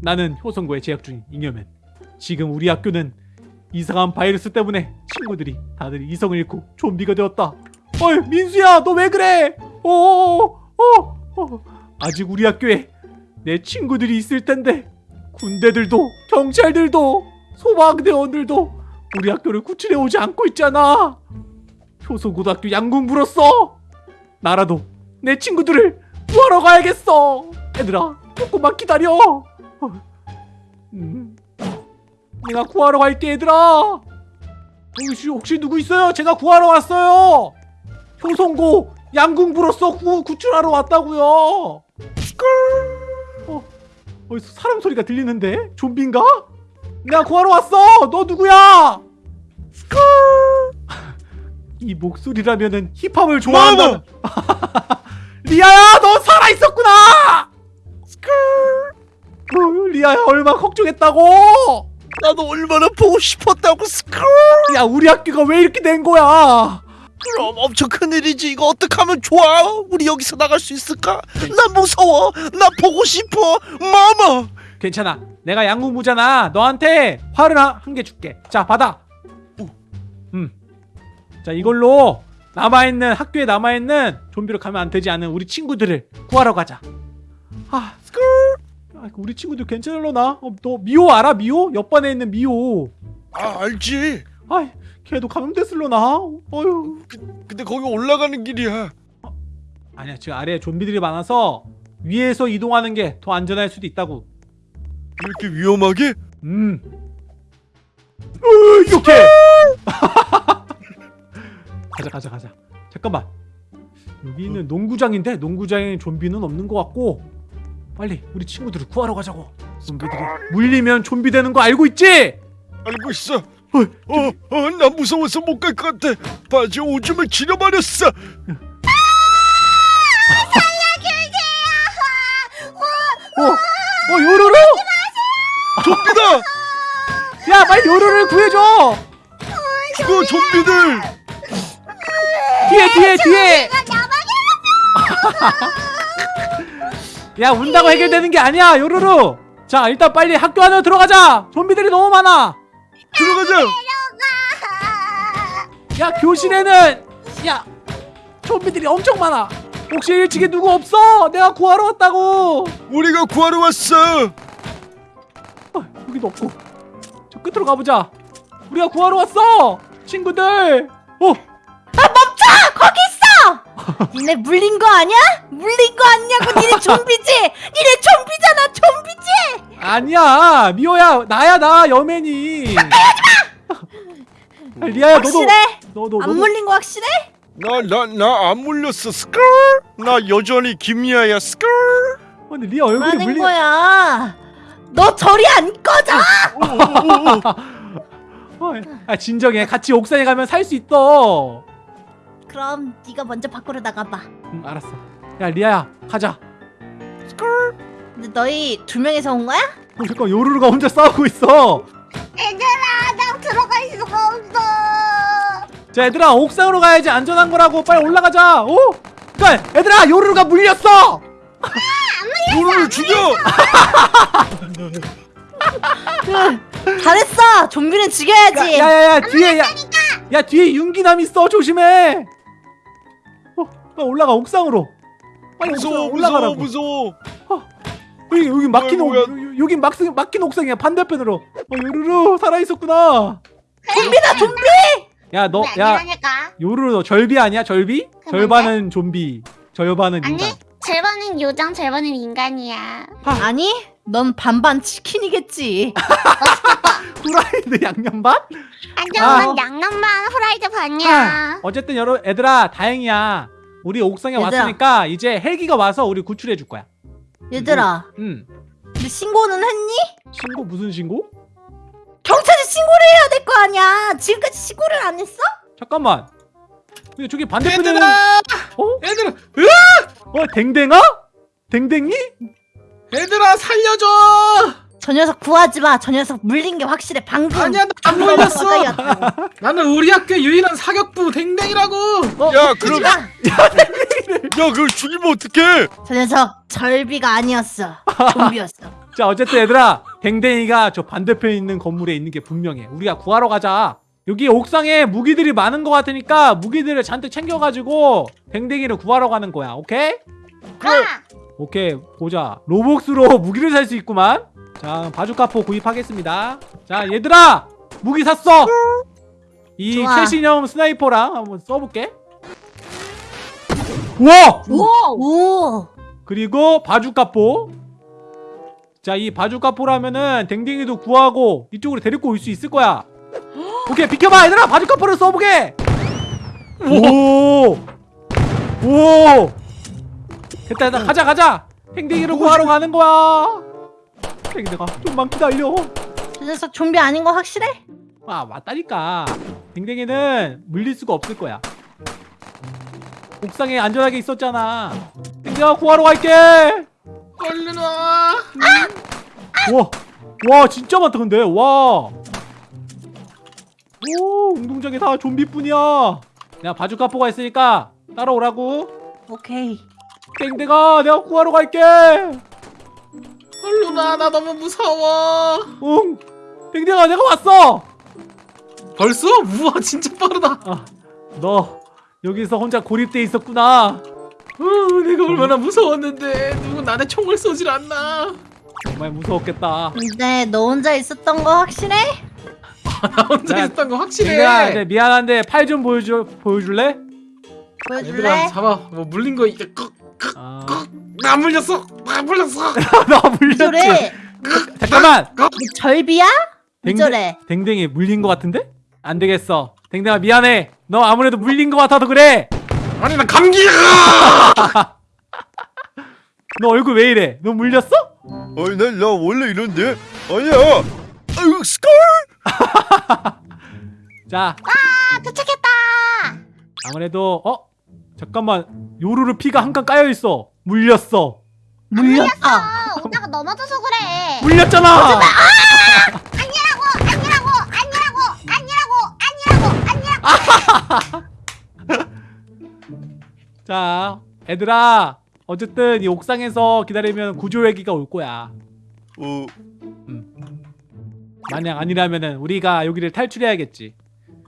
나는 효성고에 재학 중인 잉여맨. 지금 우리 학교는 이상한 바이러스 때문에 친구들이 다들 이성을 잃고 좀비가 되었다. 어이 민수야 너 왜 그래? 어어어 어, 어. 아직 우리 학교에 내 친구들이 있을 텐데 군대들도 경찰들도 소방대원들도 우리 학교를 구출해 오지 않고 있잖아. 효성고등학교 양궁부로서 나라도 내 친구들을 구하러 가야겠어. 얘들아 조금만 기다려. 어. 음. 내가 구하러 갈게 얘들아. 혹시 혹시 누구 있어요? 제가 구하러 왔어요. 효성고 양궁부로서 구, 구출하러 왔다고요. 어, 어디서 사람 소리가 들리는데? 좀비인가? 내가 구하러 왔어. 너 누구야? 이 목소리라면은 힙합을 좋아한다. 리아야, 너 살아 있었 걱정했다고? 나도 얼마나 보고 싶었다고 스크롤 야, 우리 학교가 왜 이렇게 된 거야? 그럼 엄청 큰일이지 이거 어떡하면 좋아 우리 여기서 나갈 수 있을까 나 무서워 나 보고 싶어 마마 괜찮아. 내가 양궁부잖아. 너한테 활을 한개 줄게. 자, 받아. 음. 자, 이걸로 남아있는 학교에 남아있는 좀비로 가면 안 되지 않은 우리 친구들을 구하러 가자. 아. 아, 우리 친구들 괜찮을려나? 어, 너 미호 알아? 미호? 옆반에 있는 미호. 아 알지 아, 걔도 감염됐을려나? 어휴. 근데 거기 올라가는 길이야 아니야, 지금 아래에 좀비들이 많아서 위에서 이동하는 게 더 안전할 수도 있다고. 이렇게 위험하게? 음. 으, 이렇게. 가자, 가자, 가자. 잠깐만. 여기는 농구장인데 농구장에 좀비는 없는 것 같고 빨리 우리 친구들을 구하러 가자고. 좀비들이 물리면 좀비 되는 거 알고 있지? 알고 있어 어 어 나 무서워서 못 갈 것 같아 바지 오줌을 지려버렸어 어, 어 요루루. 좀비다 야, 빨리 요루를 구해줘. 죽어 좀비들 뒤에, 뒤에, 뒤에. 야, 운다고 해결되는 게 아니야, 요루루. 자, 일단 빨리 학교 안으로 들어가자. 좀비들이 너무 많아. 들어가자 야 교실에는 야 좀비들이 엄청 많아 혹시 1층에 누구 없어? 내가 구하러 왔다고 우리가 구하러 왔어 어, 여기도 없고 저 끝으로 가보자 우리가 구하러 왔어 친구들 어 있어! 니네 물린 거 아니야? 물린 거 아니냐고 니네 좀비지? 니네 좀비잖아 좀비지? 아니야 미호야 나야 나 여맨이 아, 리아야 너도 확실해? 너도 안 너도 물린 거 확실해? 나 나 나 안 물렸어 스컬 나 여전히 김미아야 스컬 어, 근데 리아 얼굴이 뭐하는 물리 거야? 너 저리 안 꺼져! 어, 아 진정해 같이 옥상에 가면 살 수 있어 그럼 네가 먼저 밖으로 나가봐. 응 알았어. 야 리아야 가자. 근데 너희 두 명이서 온 거야? 어, 잠깐 요루루가 혼자 싸우고 있어. 얘들아 나 들어갈 수가 없어. 자 얘들아 옥상으로 가야지. 안전한 거라고. 빨리 올라가자. 오? 그니까 얘들아 요루루가 물렸어. 우리를 죽여 잘했어. 좀비는 죽여야지. 야야야 뒤에 야, 야 뒤에 윤기남 있어. 조심해. 어 빨리 올라가 옥상으로 빨리 무서워 옥상 무서워 올라가라고 무서워 여기 여기 막힌 옥. 여기 막 막힌 옥상이야 반대편으로 어 요루루 살아 있었구나 좀비다 좀비! 야 너 야. 요루루 너 절비 아니야 절비? 그건데? 절반은 좀비 절반은 아니, 인간 절반은 요정, 절반은 인간이야. 아니 넌 반반 치킨이겠지 후라이드 양념밥? 안정만 아. 양념반 후라이드 아, 반이야. 어쨌든 여러 얘들아 다행이야. 우리 옥상에 얘들아. 왔으니까 이제 헬기가 와서 우리 구출해 줄 거야. 얘들아 응. 근데 신고는 했니? 신고 무슨 신고? 경찰에 신고를 해야 될 거 아니야 지금까지 신고를 안 했어? 잠깐만. 근데 저기 반대편에는 얘들아! 어? 얘들아! 어 댕댕아? 댕댕이? 얘들아 살려줘! 저 녀석 구하지 마. 저 녀석 물린 게 확실해. 방금. 아니야 나안 물렸어! 나는 우리 학교 유일한 사격부 댕댕이라고! 어? 야 그럼 마. 야 그걸 죽이면 어떡해 저 녀석 절비가 아니었어. 좀비였어. 자 어쨌든 얘들아 댕댕이가 저 반대편에 있는 건물에 있는 게 분명해 우리가 구하러 가자 여기 옥상에 무기들이 많은 것 같으니까 무기들을 잔뜩 챙겨가지고 댕댕이를 구하러 가는 거야 오케이? 그래. 오케이 보자. 로복스로 무기를 살 수 있구만. 자 바주카포 구입하겠습니다. 자 얘들아! 무기 샀어! 이 좋아. 최신형 sniper랑 한번 써볼게. 우와! 오. 그리고 바주카포. 자 이 바주카포라면은 댕댕이도 구하고 이쪽으로 데리고 올 수 있을 거야. 오케이 비켜봐! 얘들아 바주카포를 써보게! 오오 됐다 됐다 가자 가자 댕댕이를 구하러 가는 거야 댕댕아 좀만 기다려 저 녀석 좀비 아닌 거 확실해? 아 맞다니까 댕댕이는 물릴 수가 없을 거야 옥상에 안전하게 있었잖아 댕댕아 구하러 갈게 얼른 와. 와, 와 진짜 많다 근데 와. 오 운동장에 다 좀비뿐이야. 내가 바주카포가 있으니까 따라오라고. 오케이. 땡땡아 내가 구하러 갈게. 얼른 와. 나 너무 무서워. 응. 땡땡아 내가 왔어. 벌써? 우와 진짜 빠르다. 아, 너 여기서 혼자 고립돼 있었구나. 어, 내가 얼마나 무서웠는데 누구 나한테 총을 쏘질 않나. 정말 무서웠겠다. 근데 너 혼자 있었던 거 확실해? 나 혼자 야, 있었던 거 확실해. 땡땡아 네, 미안한데 팔 좀 보여줘 보여줄래? 보여줄래? 얘들아 잡아. 뭐 물린 거 이제 끄- 아, 나 물렸어. 나 물렸어. 나 물렸지. 잠깐만. 너 절비야? 댕댕- 저래? 댕댕이 물린 것 같은데? 안 되겠어. 댕댕아 미안해. 너 아무래도 물린 것 같아서 그래. 아니 나 감기야. 너 얼굴 왜 이래? 너 물렸어? 아니 난, 나 원래 이런데 아니야 아유 스컬 자, 아 도착했다. 아무래도 어? 잠깐만. 요루루 피가 한 칸 까여 있어. 물렸어. 물렸어. 아 오다가 넘어져서 그래. 물렸잖아. 아니라고 아니라고 아니라고 아니라고 아니라고. 자, 얘들아. 어쨌든 이 옥상에서 기다리면 구조회기가 올 거야. 어 만약 아니라면은 우리가 여기를 탈출해야겠지.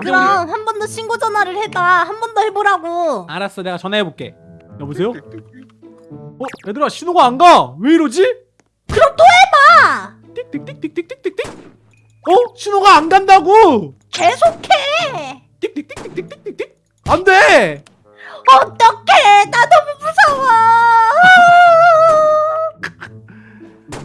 그럼 한 번 더 신고 전화를 해봐. 한 번 더 해보라고. 알았어, 내가 전화해 볼게. 여보세요? 어, 얘들아 신호가 안 가. 왜 이러지? 아, 띡띡띡띡띡띡띡. 어? 신호가 안 간다고. 계속해. 띡띡띡띡띡띡. 안 돼. 어떡해. 나 너무 무서워.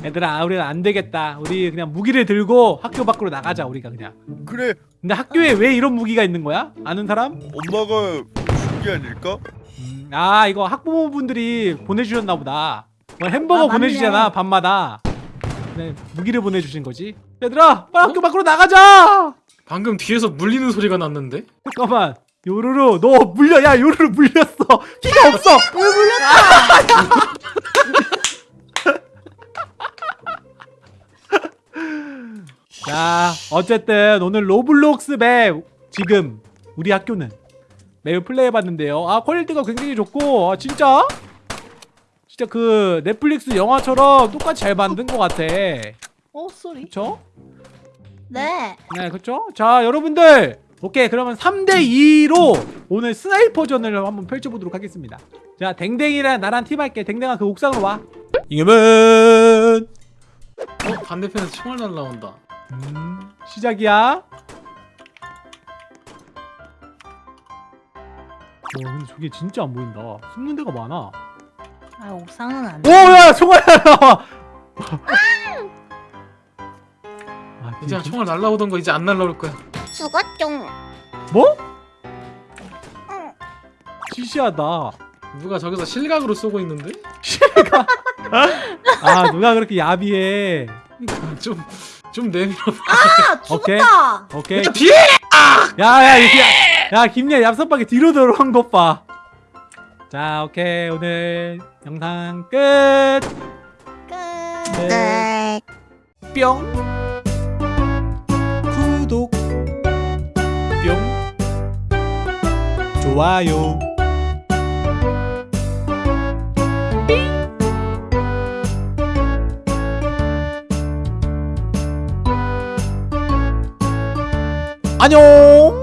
얘들아, 우리는 안 되겠다. 우리 그냥 무기를 들고 학교 밖으로 나가자. 우리가 그냥. 그래 근데 학교에 왜 이런 무기가 있는 거야? 아는 사람? 엄마가 준 게 아닐까 음, 아 이거 학부모분들이 보내주셨나 보다. 뭐 햄버거 아. 보내주잖아 밤마다. 네 무기를 보내주신 거지. 얘들아, 빨리 학교 밖으로 나가자. 방금 뒤에서 물리는 소리가 났는데. 잠깐만. 요루루 너 물려 야 요루루 물렸어 피가 없어 왜 물렸어? 자 어쨌든 오늘 로블록스 map 지금 우리 학교는 map을 플레이해봤는데요 아 퀄리티가 굉장히 좋고 아 진짜 진짜 그 넷플릭스 영화처럼 똑같이 잘 만든 것 같아 어 소리. 그쵸? 네. 네 그쵸? 자 여러분들 오케이 그러면 3대2로 오늘 스나이퍼전을 한번 펼쳐보도록 하겠습니다 자 댕댕이랑 나랑 팀할게 댕댕아 그 옥상으로 와 이겨면 어 반대편에서 총알 날라온다. 음, 시작이야. 와 근데 저게 진짜 안 보인다. 숨는 데가 많아. 아 옥상은 안 돼. 오야 총알. 아, 이제 진짜? 총알 날라오던 거 이제 안 날라올 거야. 죽었죠. 뭐? 응. 시시하다. 누가 저기서 실각으로 쏘고 있는데? 아 누가 그렇게 야비해. 좀 좀 내밀어. 아 오케이. 죽었다. 오케이. 야, 뒤에! 야야 이게 야 김야 얍삽하게 뒤로 들어온 것 봐. 자 오케이 오늘 영상 끝. 끝. 네. 뿅 구독 뿅 좋아요 안녕